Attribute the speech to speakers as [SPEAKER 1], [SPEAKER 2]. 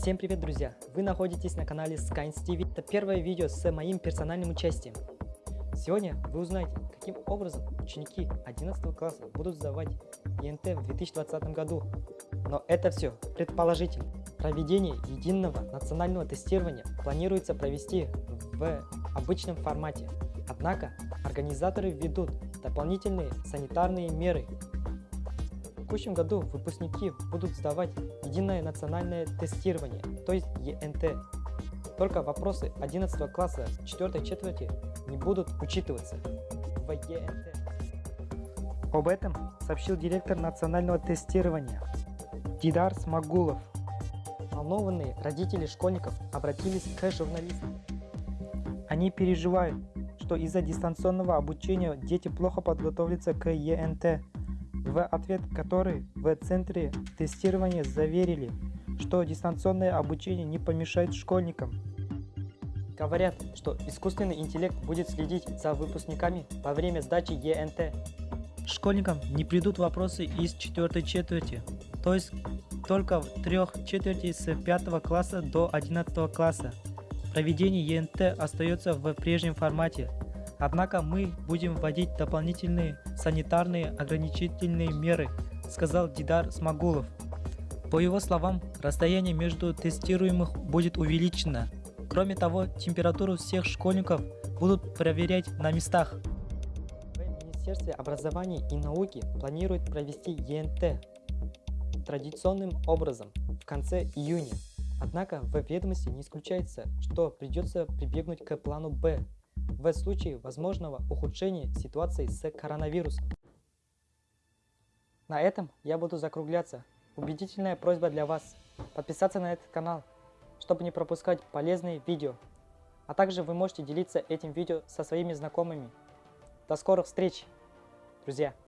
[SPEAKER 1] Всем привет, друзья! Вы находитесь на канале Skynes TV. Это первое видео с моим персональным участием. Сегодня вы узнаете, каким образом ученики 11 класса будут сдавать ЕНТ в 2020 году. Но это все предположительно. Проведение единого национального тестирования планируется провести в обычном формате. Однако организаторы введут дополнительные санитарные меры текущем году выпускники будут сдавать единое национальное тестирование, то есть ЕНТ. Только вопросы 11 класса 4 четверти не будут учитываться в ЕНТ. Об этом сообщил директор национального тестирования Дидар Смагулов. Волнованные родители школьников обратились к журналистам. Они переживают, что из-за дистанционного обучения дети плохо подготовятся к ЕНТ в ответ который в центре тестирования заверили, что дистанционное обучение не помешает школьникам. Говорят, что искусственный интеллект будет следить за выпускниками во время сдачи ЕНТ. Школьникам не придут вопросы из четвертой четверти, то есть только в трех четверти с 5 класса до 11 класса. Проведение ЕНТ остается в прежнем формате, Однако мы будем вводить дополнительные санитарные ограничительные меры, сказал Дидар Смагулов. По его словам, расстояние между тестируемых будет увеличено. Кроме того, температуру всех школьников будут проверять на местах. В Министерстве образования и науки планирует провести ЕНТ традиционным образом в конце июня. Однако в ведомости не исключается, что придется прибегнуть к плану Б в случае возможного ухудшения ситуации с коронавирусом. На этом я буду закругляться. Убедительная просьба для вас подписаться на этот канал, чтобы не пропускать полезные видео. А также вы можете делиться этим видео со своими знакомыми. До скорых встреч, друзья!